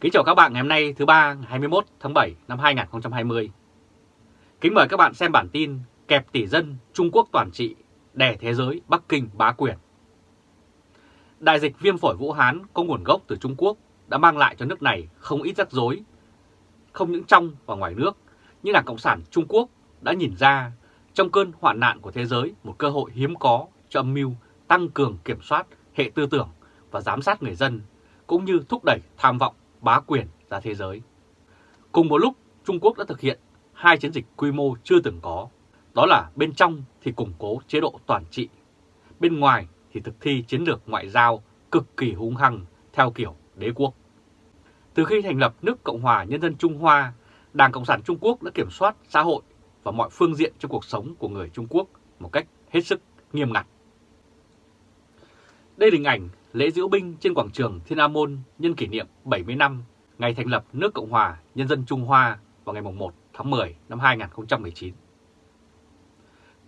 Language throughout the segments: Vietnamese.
Kính chào các bạn ngày hôm nay thứ ba ngày 21 tháng 7 năm 2020. Kính mời các bạn xem bản tin kẹp tỷ dân Trung Quốc toàn trị, đè thế giới Bắc Kinh bá quyền. Đại dịch viêm phổi Vũ Hán có nguồn gốc từ Trung Quốc đã mang lại cho nước này không ít rắc rối, không những trong và ngoài nước, nhưng Đảng Cộng sản Trung Quốc đã nhìn ra trong cơn hoạn nạn của thế giới một cơ hội hiếm có cho âm mưu tăng cường kiểm soát hệ tư tưởng và giám sát người dân, cũng như thúc đẩy tham vọng bá quyền ra thế giới. Cùng một lúc, Trung Quốc đã thực hiện hai chiến dịch quy mô chưa từng có. Đó là bên trong thì củng cố chế độ toàn trị, bên ngoài thì thực thi chiến lược ngoại giao cực kỳ hung hăng theo kiểu đế quốc. Từ khi thành lập nước Cộng hòa Nhân dân Trung Hoa, Đảng Cộng sản Trung Quốc đã kiểm soát xã hội và mọi phương diện trong cuộc sống của người Trung Quốc một cách hết sức nghiêm ngặt. Đây là hình ảnh lễ diễu binh trên quảng trường Thiên An Môn nhân kỷ niệm 70 năm ngày thành lập nước Cộng hòa Nhân dân Trung Hoa vào ngày 1 tháng 10 năm 2019.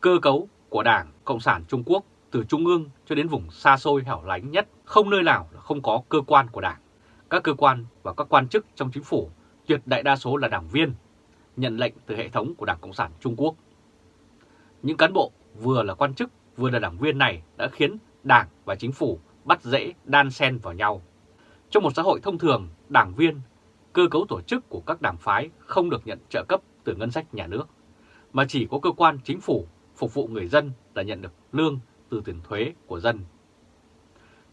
Cơ cấu của Đảng Cộng sản Trung Quốc từ Trung ương cho đến vùng xa xôi hẻo lánh nhất không nơi nào là không có cơ quan của Đảng. Các cơ quan và các quan chức trong chính phủ tuyệt đại đa số là đảng viên, nhận lệnh từ hệ thống của Đảng Cộng sản Trung Quốc. Những cán bộ vừa là quan chức vừa là đảng viên này đã khiến Đảng và chính phủ bắt rễ đan xen vào nhau. Trong một xã hội thông thường, đảng viên, cơ cấu tổ chức của các đảng phái không được nhận trợ cấp từ ngân sách nhà nước, mà chỉ có cơ quan chính phủ phục vụ người dân là nhận được lương từ tiền thuế của dân.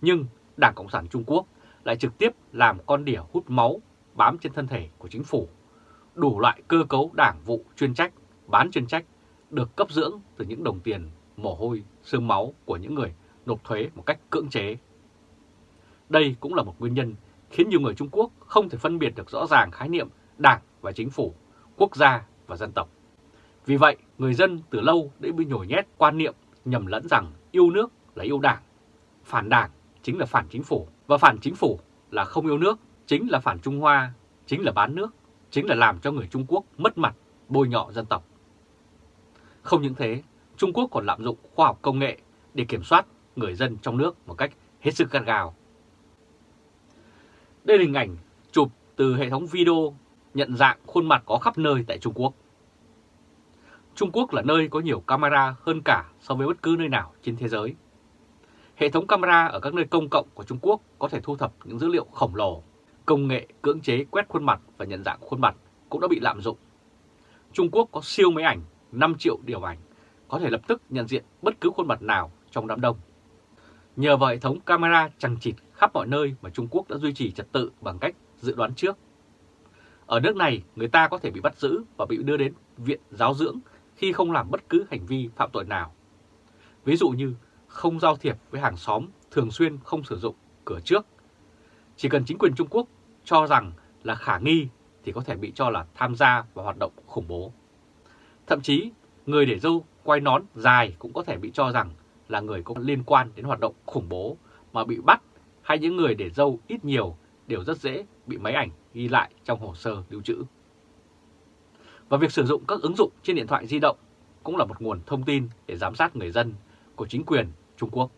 Nhưng Đảng Cộng sản Trung Quốc lại trực tiếp làm con đỉa hút máu bám trên thân thể của chính phủ. Đủ loại cơ cấu đảng vụ chuyên trách, bán chuyên trách được cấp dưỡng từ những đồng tiền, mồ hôi, xương máu của những người nộp thuế một cách cưỡng chế. Đây cũng là một nguyên nhân khiến nhiều người Trung Quốc không thể phân biệt được rõ ràng khái niệm đảng và chính phủ, quốc gia và dân tộc. Vì vậy, người dân từ lâu đã bị nhồi nhét quan niệm nhầm lẫn rằng yêu nước là yêu đảng, phản đảng chính là phản chính phủ, và phản chính phủ là không yêu nước, chính là phản Trung Hoa, chính là bán nước, chính là làm cho người Trung Quốc mất mặt, bôi nhọ dân tộc. Không những thế, Trung Quốc còn lạm dụng khoa học công nghệ để kiểm soát người dân trong nước một cách hết sức gắt gào. Đây là hình ảnh chụp từ hệ thống video nhận dạng khuôn mặt có khắp nơi tại Trung Quốc. Trung Quốc là nơi có nhiều camera hơn cả so với bất cứ nơi nào trên thế giới. Hệ thống camera ở các nơi công cộng của Trung Quốc có thể thu thập những dữ liệu khổng lồ. Công nghệ cưỡng chế quét khuôn mặt và nhận dạng khuôn mặt cũng đã bị lạm dụng. Trung Quốc có siêu máy ảnh 5 triệu điều ảnh, có thể lập tức nhận diện bất cứ khuôn mặt nào trong đám đông. Nhờ vào hệ thống camera chằng chịt khắp mọi nơi mà Trung Quốc đã duy trì trật tự bằng cách dự đoán trước. Ở nước này, người ta có thể bị bắt giữ và bị đưa đến viện giáo dưỡng khi không làm bất cứ hành vi phạm tội nào. Ví dụ như không giao thiệp với hàng xóm, thường xuyên không sử dụng cửa trước. Chỉ cần chính quyền Trung Quốc cho rằng là khả nghi thì có thể bị cho là tham gia vào hoạt động khủng bố. Thậm chí, người để dâu quay nón dài cũng có thể bị cho rằng là người có liên quan đến hoạt động khủng bố mà bị bắt hay những người để dâu ít nhiều đều rất dễ bị máy ảnh ghi lại trong hồ sơ lưu trữ. Và việc sử dụng các ứng dụng trên điện thoại di động cũng là một nguồn thông tin để giám sát người dân của chính quyền Trung Quốc.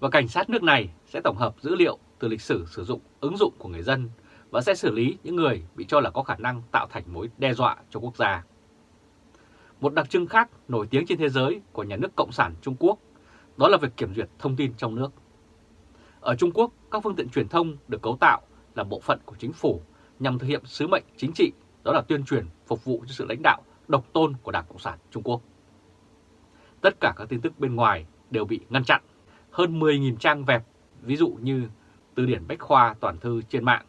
Và cảnh sát nước này sẽ tổng hợp dữ liệu từ lịch sử sử dụng ứng dụng của người dân và sẽ xử lý những người bị cho là có khả năng tạo thành mối đe dọa cho quốc gia. Một đặc trưng khác nổi tiếng trên thế giới của nhà nước Cộng sản Trung Quốc đó là việc kiểm duyệt thông tin trong nước. Ở Trung Quốc, các phương tiện truyền thông được cấu tạo là bộ phận của chính phủ nhằm thực hiện sứ mệnh chính trị, đó là tuyên truyền phục vụ cho sự lãnh đạo độc tôn của Đảng Cộng sản Trung Quốc. Tất cả các tin tức bên ngoài đều bị ngăn chặn. Hơn 10.000 trang vẹp, ví dụ như từ điển Bách Khoa toàn thư trên mạng,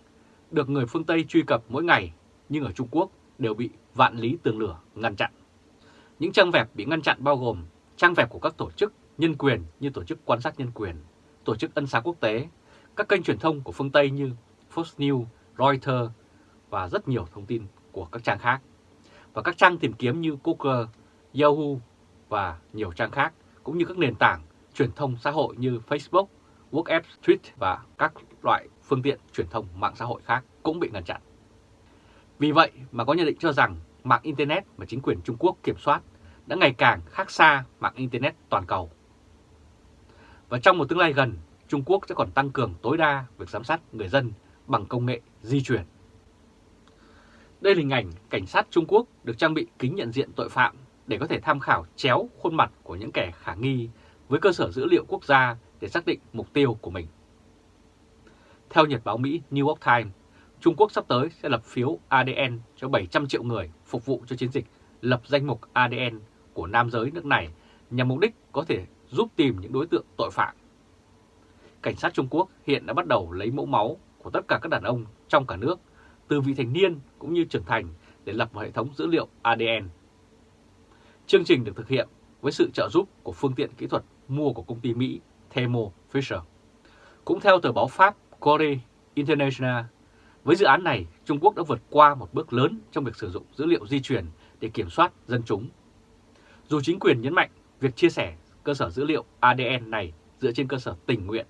được người phương Tây truy cập mỗi ngày, nhưng ở Trung Quốc đều bị vạn lý tường lửa ngăn chặn. Những trang vẹp bị ngăn chặn bao gồm trang vẹp của các tổ chức nhân quyền như Tổ chức Quan sát Nhân quyền, Tổ chức Ân xá Quốc tế, các kênh truyền thông của phương Tây như Fox News, Reuters và rất nhiều thông tin của các trang khác. Và các trang tìm kiếm như Google, Yahoo và nhiều trang khác, cũng như các nền tảng truyền thông xã hội như Facebook, WhatsApp, Twitter và các loại phương tiện truyền thông mạng xã hội khác cũng bị ngăn chặn. Vì vậy mà có nhận định cho rằng mạng Internet mà chính quyền Trung Quốc kiểm soát đã ngày càng khác xa mạng Internet toàn cầu. Và trong một tương lai gần, Trung Quốc sẽ còn tăng cường tối đa việc giám sát người dân bằng công nghệ di chuyển. Đây là hình ảnh cảnh sát Trung Quốc được trang bị kính nhận diện tội phạm để có thể tham khảo chéo khuôn mặt của những kẻ khả nghi với cơ sở dữ liệu quốc gia để xác định mục tiêu của mình. Theo Nhật báo Mỹ New York Times, Trung Quốc sắp tới sẽ lập phiếu ADN cho 700 triệu người phục vụ cho chiến dịch lập danh mục ADN của nam giới nước này nhằm mục đích có thể giúp tìm những đối tượng tội phạm. Cảnh sát Trung Quốc hiện đã bắt đầu lấy mẫu máu của tất cả các đàn ông trong cả nước, từ vị thành niên cũng như trưởng thành để lập một hệ thống dữ liệu ADN. Chương trình được thực hiện với sự trợ giúp của phương tiện kỹ thuật mua của công ty Mỹ Thermo Fisher. Cũng theo tờ báo Pháp Corée International, với dự án này, Trung Quốc đã vượt qua một bước lớn trong việc sử dụng dữ liệu di truyền để kiểm soát dân chúng. Dù chính quyền nhấn mạnh việc chia sẻ cơ sở dữ liệu ADN này dựa trên cơ sở tình nguyện,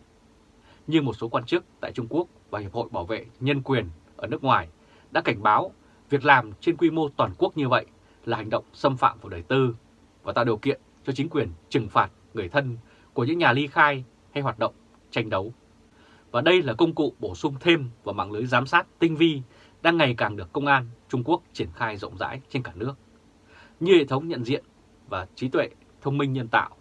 nhưng một số quan chức tại Trung Quốc và Hiệp hội Bảo vệ Nhân quyền ở nước ngoài đã cảnh báo việc làm trên quy mô toàn quốc như vậy là hành động xâm phạm vào đời tư và tạo điều kiện cho chính quyền trừng phạt người thân của những nhà ly khai hay hoạt động tranh đấu. Và đây là công cụ bổ sung thêm vào mạng lưới giám sát tinh vi đang ngày càng được công an Trung Quốc triển khai rộng rãi trên cả nước. Như hệ thống nhận diện và trí tuệ thông minh nhân tạo,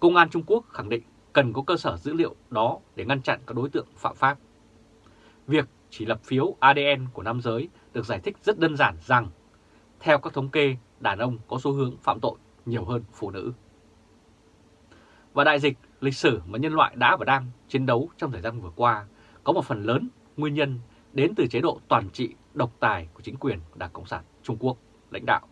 Công an Trung Quốc khẳng định cần có cơ sở dữ liệu đó để ngăn chặn các đối tượng phạm pháp. Việc chỉ lập phiếu ADN của nam giới được giải thích rất đơn giản rằng, theo các thống kê, đàn ông có xu hướng phạm tội nhiều hơn phụ nữ. Và đại dịch lịch sử mà nhân loại đã và đang chiến đấu trong thời gian vừa qua có một phần lớn nguyên nhân đến từ chế độ toàn trị độc tài của chính quyền Đảng Cộng sản Trung Quốc lãnh đạo.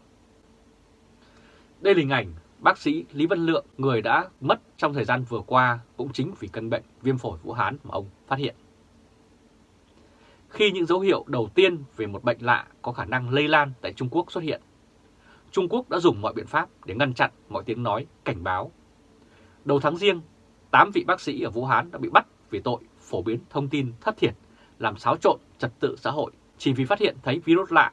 Đây là hình ảnh bác sĩ Lý Văn Lượng, người đã mất trong thời gian vừa qua cũng chính vì căn bệnh viêm phổi Vũ Hán mà ông phát hiện. Khi những dấu hiệu đầu tiên về một bệnh lạ có khả năng lây lan tại Trung Quốc xuất hiện, Trung Quốc đã dùng mọi biện pháp để ngăn chặn mọi tiếng nói cảnh báo. Đầu tháng riêng, 8 vị bác sĩ ở Vũ Hán đã bị bắt vì tội phổ biến thông tin thất thiệt, làm xáo trộn trật tự xã hội chỉ vì phát hiện thấy virus lạ,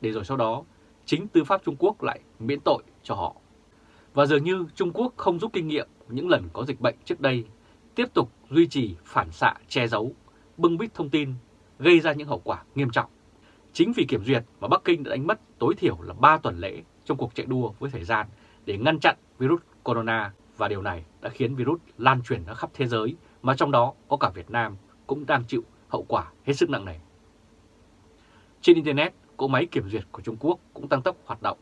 để rồi sau đó chính tư pháp Trung Quốc lại miễn tội cho họ. Và dường như Trung Quốc không rút kinh nghiệm những lần có dịch bệnh trước đây, tiếp tục duy trì phản xạ che giấu, bưng bít thông tin, gây ra những hậu quả nghiêm trọng. Chính vì kiểm duyệt mà Bắc Kinh đã đánh mất tối thiểu là 3 tuần lễ trong cuộc chạy đua với thời gian để ngăn chặn virus corona và điều này đã khiến virus lan truyền ra khắp thế giới mà trong đó có cả Việt Nam cũng đang chịu hậu quả hết sức nặng nề. Trên Internet, cỗ máy kiểm duyệt của Trung Quốc cũng tăng tốc hoạt động.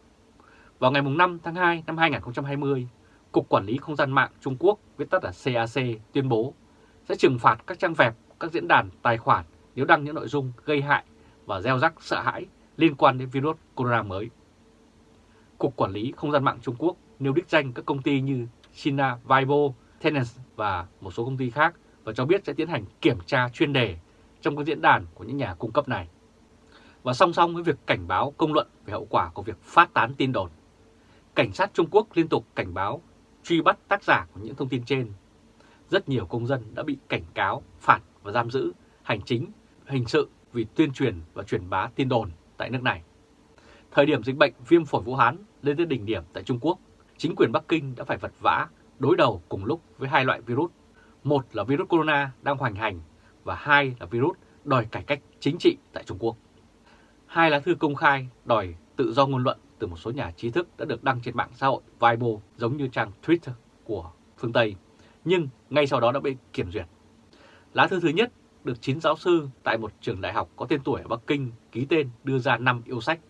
Vào ngày 5 tháng 2 năm 2020, Cục Quản lý Không gian mạng Trung Quốc, viết tắt là CAC, tuyên bố sẽ trừng phạt các trang web, các diễn đàn, tài khoản nếu đăng những nội dung gây hại và gieo rắc sợ hãi liên quan đến virus corona mới. Cục Quản lý Không gian mạng Trung Quốc nêu đích danh các công ty như China Weibo, Tencent và một số công ty khác và cho biết sẽ tiến hành kiểm tra chuyên đề trong các diễn đàn của những nhà cung cấp này. Và song song với việc cảnh báo công luận về hậu quả của việc phát tán tin đồn, cảnh sát Trung Quốc liên tục cảnh báo truy bắt tác giả của những thông tin trên. Rất nhiều công dân đã bị cảnh cáo, phạt và giam giữ hành chính, hình sự vì tuyên truyền và truyền bá tin đồn tại nước này. Thời điểm dịch bệnh viêm phổi Vũ Hán lên tới đỉnh điểm tại Trung Quốc, chính quyền Bắc Kinh đã phải vật vã đối đầu cùng lúc với hai loại virus. Một là virus corona đang hoành hành và hai là virus đòi cải cách chính trị tại Trung Quốc. Hai lá thư công khai đòi tự do ngôn luận từ một số nhà trí thức đã được đăng trên mạng xã hội Weibo giống như trang Twitter của phương Tây, nhưng ngay sau đó đã bị kiểm duyệt. Lá thư thứ nhất được 9 giáo sư tại một trường đại học có tên tuổi ở Bắc Kinh ký tên đưa ra 5 yêu sách.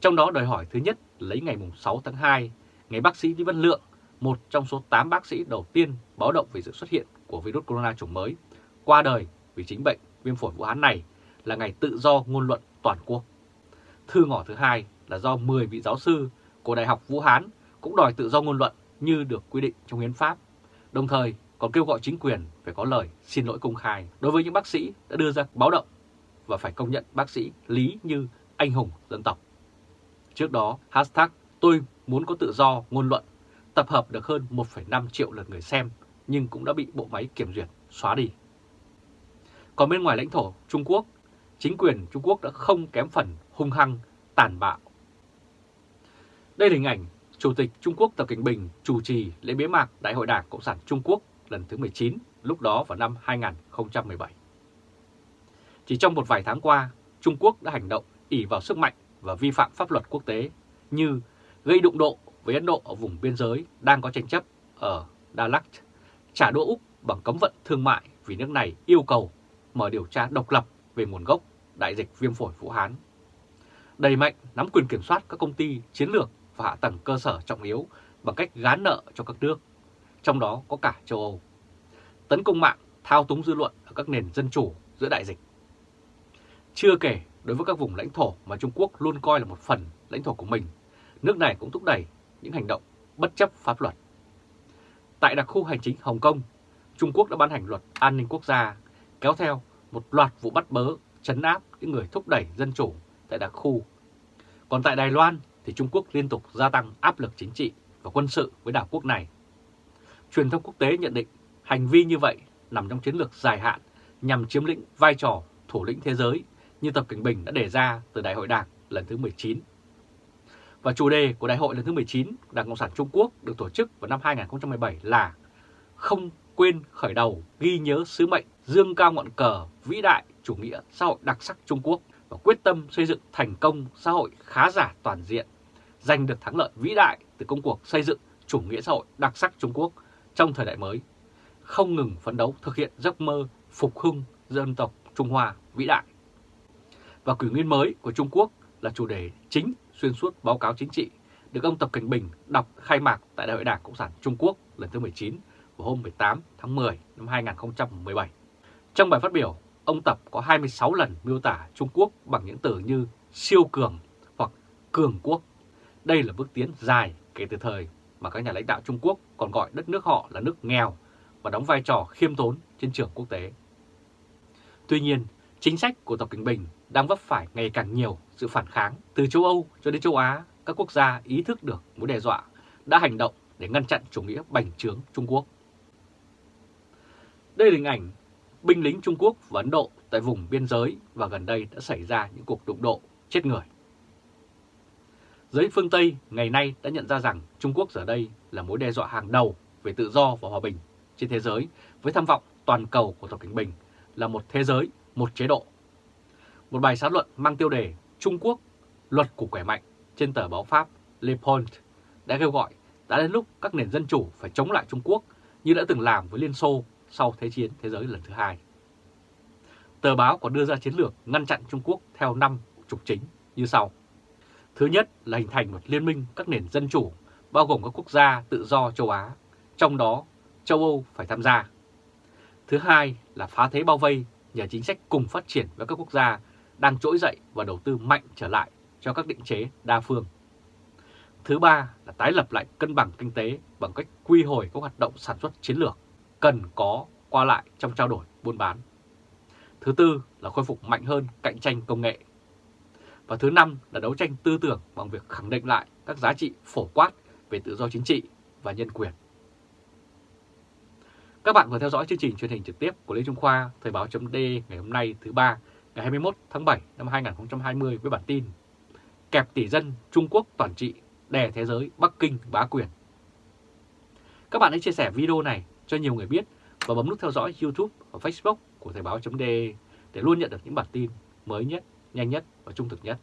Trong đó đòi hỏi thứ nhất lấy ngày 6 tháng 2, ngày bác sĩ Lý Văn Lượng, một trong số 8 bác sĩ đầu tiên báo động về sự xuất hiện của virus corona chủng mới, qua đời vì chính bệnh viêm phổi Vũ Hán này là ngày tự do ngôn luận toàn quốc. Thư ngỏ thứ hai là do 10 vị giáo sư của Đại học Vũ Hán cũng đòi tự do ngôn luận như được quy định trong hiến pháp, đồng thời còn kêu gọi chính quyền phải có lời xin lỗi công khai đối với những bác sĩ đã đưa ra báo động và phải công nhận bác sĩ Lý như anh hùng dân tộc. Trước đó, hashtag tôi muốn có tự do ngôn luận tập hợp được hơn 1,5 triệu lượt người xem nhưng cũng đã bị bộ máy kiểm duyệt xóa đi. Còn bên ngoài lãnh thổ Trung Quốc, chính quyền Trung Quốc đã không kém phần hung hăng, tàn bạo. Đây là hình ảnh Chủ tịch Trung Quốc Tập Cảnh Bình chủ trì lễ bế mạc Đại hội Đảng Cộng sản Trung Quốc lần thứ 19, lúc đó vào năm 2017. Chỉ trong một vài tháng qua, Trung Quốc đã hành động ỉ vào sức mạnh và vi phạm pháp luật quốc tế như gây đụng độ với Ấn Độ ở vùng biên giới đang có tranh chấp ở Dalak, trả đũa Úc bằng cấm vận thương mại vì nước này yêu cầu mở điều tra độc lập về nguồn gốc đại dịch viêm phổi Vũ Hán. Đầy mạnh nắm quyền kiểm soát các công ty chiến lược và hạ tầng cơ sở trọng yếu bằng cách gán nợ cho các nước, trong đó có cả châu Âu. Tấn công mạng, thao túng dư luận ở các nền dân chủ giữa đại dịch. Chưa kể, đối với các vùng lãnh thổ mà Trung Quốc luôn coi là một phần lãnh thổ của mình, nước này cũng thúc đẩy những hành động bất chấp pháp luật. Tại đặc khu hành chính Hồng Kông, Trung Quốc đã ban hành luật an ninh quốc gia, kéo theo một loạt vụ bắt bớ, chấn áp những người thúc đẩy dân chủ tại đặc khu. Còn tại Đài Loan thì Trung Quốc liên tục gia tăng áp lực chính trị và quân sự với đảo quốc này. Truyền thông quốc tế nhận định hành vi như vậy nằm trong chiến lược dài hạn nhằm chiếm lĩnh vai trò thủ lĩnh thế giới như Tập Cảnh Bình đã đề ra từ Đại hội Đảng lần thứ 19. Và chủ đề của Đại hội lần thứ 19 Đảng Cộng sản Trung Quốc được tổ chức vào năm 2017 là Không quên khởi đầu ghi nhớ sứ mệnh dương cao ngọn cờ vĩ đại chủ nghĩa xã hội đặc sắc Trung Quốc và quyết tâm xây dựng thành công xã hội khá giả toàn diện, giành được thắng lợi vĩ đại từ công cuộc xây dựng chủ nghĩa xã hội đặc sắc Trung Quốc trong thời đại mới, không ngừng phấn đấu thực hiện giấc mơ phục hưng dân tộc Trung Hoa vĩ đại. Và kỷ nguyên mới của Trung Quốc là chủ đề chính xuyên suốt báo cáo chính trị được ông Tập Cảnh Bình đọc khai mạc tại Đại hội Đảng Cộng sản Trung Quốc lần thứ 19 vào hôm 18 tháng 10 năm 2017. Trong bài phát biểu, ông Tập có 26 lần miêu tả Trung Quốc bằng những từ như siêu cường hoặc cường quốc. Đây là bước tiến dài kể từ thời mà các nhà lãnh đạo Trung Quốc còn gọi đất nước họ là nước nghèo và đóng vai trò khiêm tốn trên trường quốc tế. Tuy nhiên, chính sách của Tập Cận Bình đang vấp phải ngày càng nhiều sự phản kháng từ châu Âu cho đến châu Á. Các quốc gia ý thức được mối đe dọa đã hành động để ngăn chặn chủ nghĩa bành trướng Trung Quốc. Đây là hình ảnh binh lính Trung Quốc và Ấn Độ tại vùng biên giới và gần đây đã xảy ra những cuộc đụng độ chết người. Giới phương Tây ngày nay đã nhận ra rằng Trung Quốc giờ đây là mối đe dọa hàng đầu về tự do và hòa bình trên thế giới với tham vọng toàn cầu của Tập Cảnh Bình là một thế giới, một chế độ. Một bài xã luận mang tiêu đề Trung Quốc, luật của khỏe mạnh trên tờ báo Pháp Le Point đã kêu gọi đã đến lúc các nền dân chủ phải chống lại Trung Quốc như đã từng làm với Liên Xô sau Thế chiến Thế giới lần thứ hai. Tờ báo còn đưa ra chiến lược ngăn chặn Trung Quốc theo năm trục chính như sau. Thứ nhất là hình thành một liên minh các nền dân chủ, bao gồm các quốc gia tự do châu Á, trong đó châu Âu phải tham gia. Thứ hai là phá thế bao vây nhờ chính sách cùng phát triển với các quốc gia đang trỗi dậy và đầu tư mạnh trở lại cho các định chế đa phương. Thứ ba là tái lập lại cân bằng kinh tế bằng cách quy hồi các hoạt động sản xuất chiến lược cần có qua lại trong trao đổi buôn bán. Thứ tư là khôi phục mạnh hơn cạnh tranh công nghệ. Và thứ năm là đấu tranh tư tưởng bằng việc khẳng định lại các giá trị phổ quát về tự do chính trị và nhân quyền. Các bạn vừa theo dõi chương trình truyền hình trực tiếp của Lê Trung Khoa, Thời báo chấm ngày hôm nay thứ ba ngày 21 tháng 7 năm 2020 với bản tin Kẹp tỷ dân Trung Quốc toàn trị, đè thế giới Bắc Kinh bá quyền. Các bạn hãy chia sẻ video này cho nhiều người biết và bấm nút theo dõi YouTube và Facebook của Thời báo .de để luôn nhận được những bản tin mới nhất, nhanh nhất và trung thực nhất.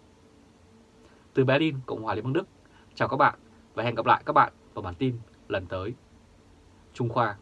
Từ Berlin, Cộng hòa Liên bang Đức, chào các bạn và hẹn gặp lại các bạn vào bản tin lần tới. Trung Khoa